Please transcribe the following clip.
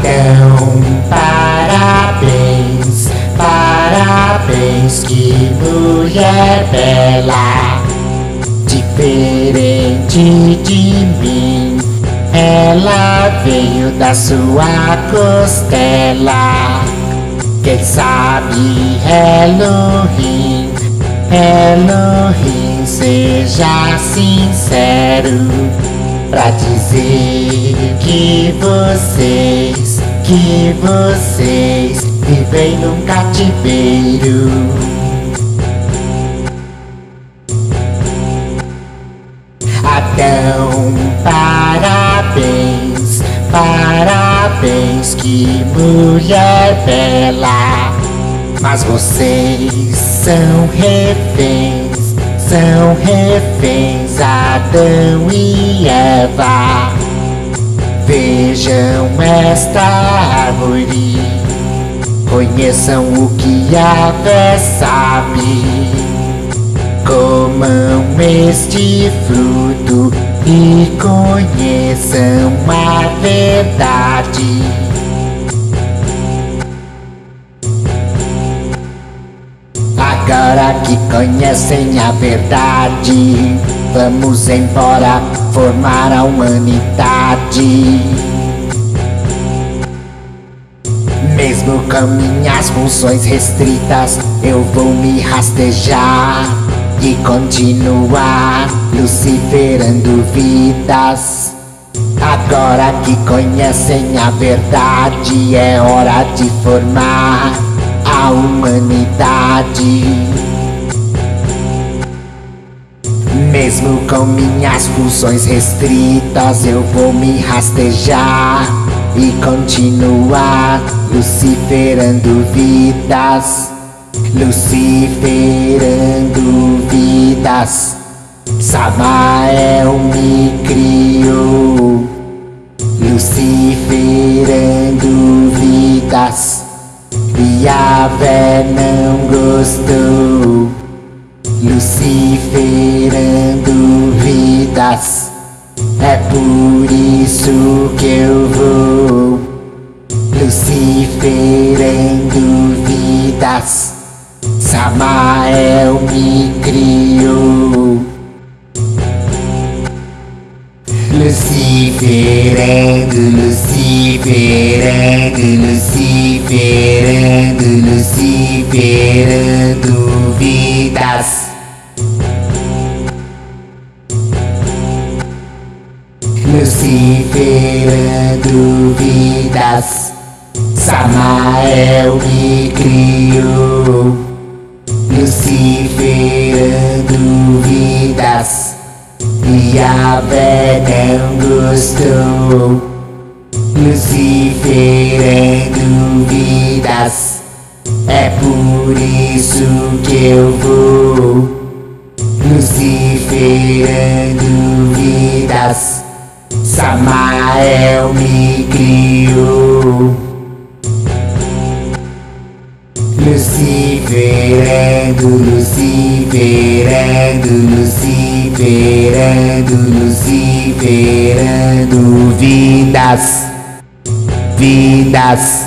Adão, parabéns, parabéns, que mulher bela, diferente de mim. Ela veio da sua costela. Quem sabe Elohim, Elohim, seja sincero pra dizer que vocês, que vocês vivem num cativeiro. Adão, parabéns, parabéns, que mulher bela. Mas vocês são reféns, são reféns, Adão e Eva. Vejam esta árvore, conheçam o que a fé sabe. Comam este fruto e conheçam a verdade. Agora que conhecem a verdade, vamos embora formar a humanidade. Mesmo com minhas funções restritas, eu vou me rastejar e continuar luciferando vidas. Agora que conhecem a verdade, é hora de formar a humanidade. Mesmo com minhas funções restritas, eu vou me rastejar e continuar luciferando vidas. Luciferando vidas. Samael me criou. Luciferando vidas. E a não gostou. Luciferando vidas. É por isso que eu vou Luciferando vidas. Samael me criou. Luciferando, luciferando, luciferando, luciferando vidas. Luciferando vidas. Samael me criou. Luciferando vidas. E a não gostou. Luciferando vidas. É por isso que eu vou. Luciferando vidas. Samael me criou. Luciferando, luciferando, luciferando, luciferando vidas, vidas.